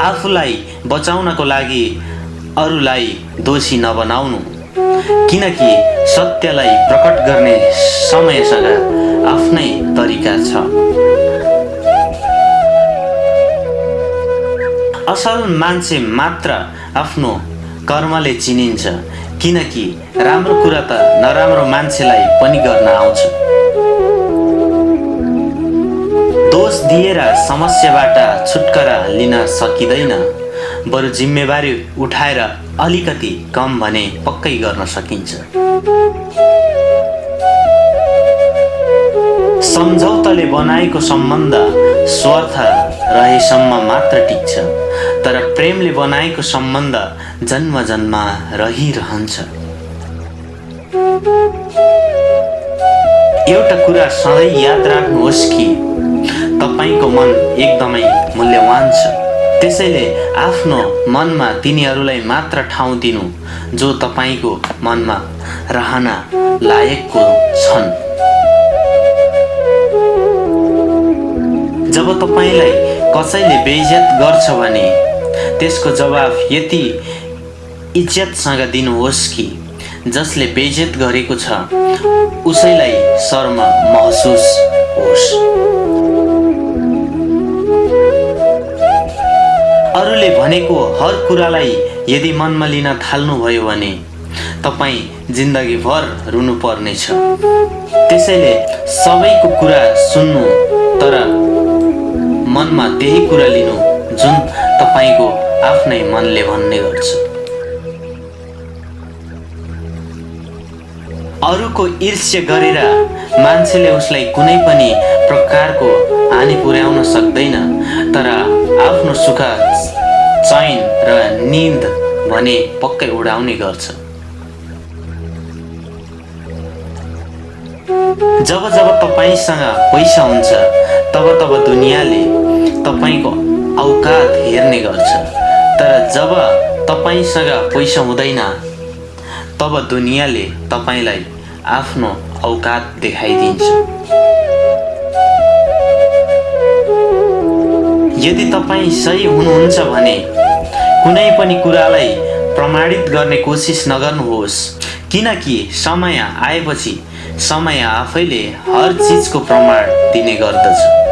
आफूलाई बचाउनको लागि अरूलाई दोषी नबनाउनु। किनकि सत्यलाई प्रकट गर्ने समयसँग आफ्नै तरिका छ। असल मान्छे मात्र आफ्नो कर्मले चिनिन्छ। किनकि राम्रो कुरा त नराम्रो मान्छेलाई पनि गर्न आउँछ। दोष दिएर समस्याबाट छुटकारा लिन सकिँदैन। बरु जिम्मेवारी उठाएर अलिकति कम भने पक्कै गर्न सकिन्छ। सम्झौताले बनाएको सम्बन्ध स्वार्थ रहेसम्म मात्र टिक्छ तर प्रेमले बनाएको सम्बन्ध जन्म जन्म रहिरहन्छ। एउटा कुरा सधैँ याद राख्नुहोस् कि तपाईँको मन एकदमै मूल्यवान छ। त्यसैले आफ्नो मनमा तिनीहरूलाई मात्र ठाउँ दिनु जो तपाईँको मनमा रहन लायकको छन्। जब तपाईँलाई कसैले बेइज्जत गर्छ भने त्यसको जवाफ यति इज्जतसँग दिनुहोस् कि जसले बेइज्जत गरेको छ उसैलाई शर्म महसुस होस्। अरूले भनेको हर कुरालाई यदि मनमा लिन थाल्नुभयो भने तपाईँ जिन्दगीभर रुनु पर्नेछ त्यसैले सबैको कुरा सुन्नु तर मनमा त्यही कुरा लिनु जुन तपाईँको आफ्नै मनले भन्ने गर्छ। अरूको ईर्ष्य गरेर मान्छेले उसलाई कुनै पनि प्रकारको हानि पुर्याउन सक्दैन तर आफ्नो सुख चैन र निन्द भने पक्कै उडाउने गर्छ। जब जब तपाईँसँग पैसा हुन्छ तब तब दुनियाँले तपाईँको औकात हेर्ने गर्छ। तर जब तपाईँसँग पैसा हुँदैन तब दुनियाँले तपाईँलाई आफ्नो औकात देखाइदिन्छ। यदि तपाईँ सही हुनुहुन्छ भने कुनै पनि कुरालाई प्रमाणित गर्ने कोसिस नगर्नुहोस् किनकि समय आएपछि समय आफैले हर चिजको प्रमाण दिने गर्दछ।